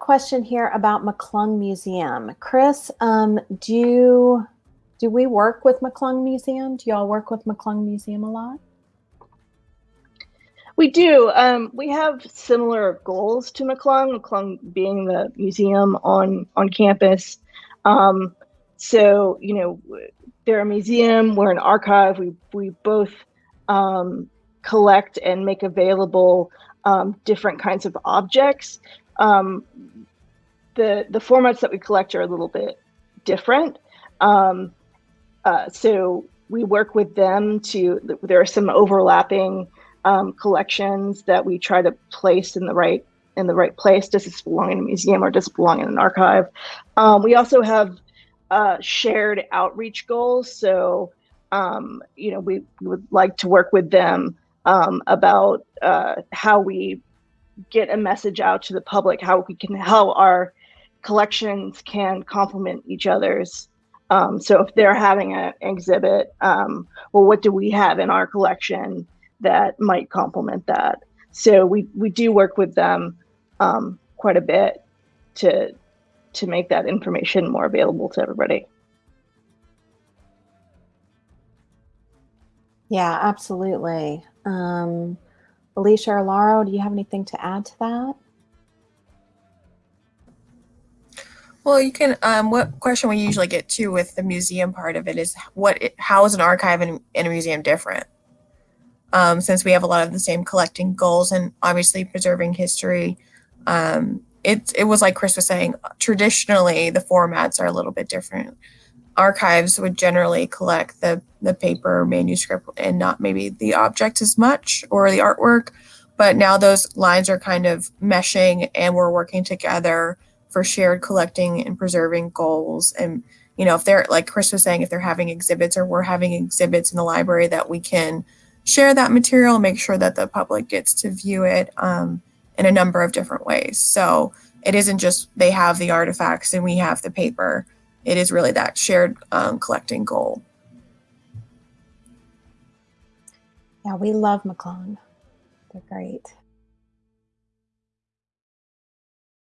question here about McClung Museum. Chris, um, do you, do we work with McClung Museum? Do y'all work with McClung Museum a lot? We do. Um, we have similar goals to McClung, McClung being the museum on on campus. Um, so, you know, they're a museum, we're an archive. We we both um, collect and make available um, different kinds of objects. Um, the the formats that we collect are a little bit different. Um, uh, so we work with them to. There are some overlapping um, collections that we try to place in the right in the right place. Does this belong in a museum or does it belong in an archive? Um, we also have uh, shared outreach goals. So, um, you know, we, we, would like to work with them um, about uh, how we get a message out to the public, how we can, how our collections can complement each other's. Um, so if they're having an exhibit, um, well, what do we have in our collection that might complement that? So we, we do work with them um, quite a bit to to make that information more available to everybody. Yeah, absolutely. Um, Alicia or Laura, do you have anything to add to that? Well, you can. Um, what question we usually get to with the museum part of it is what? It, how is an archive in, in a museum different? Um, since we have a lot of the same collecting goals and obviously preserving history, um, it it was like Chris was saying. Traditionally, the formats are a little bit different. Archives would generally collect the the paper manuscript and not maybe the object as much or the artwork. But now those lines are kind of meshing, and we're working together for shared collecting and preserving goals. And you know, if they're like Chris was saying, if they're having exhibits or we're having exhibits in the library that we can share that material, make sure that the public gets to view it. Um, in a number of different ways. So it isn't just they have the artifacts and we have the paper. It is really that shared um, collecting goal. Yeah, we love McClung. They're great.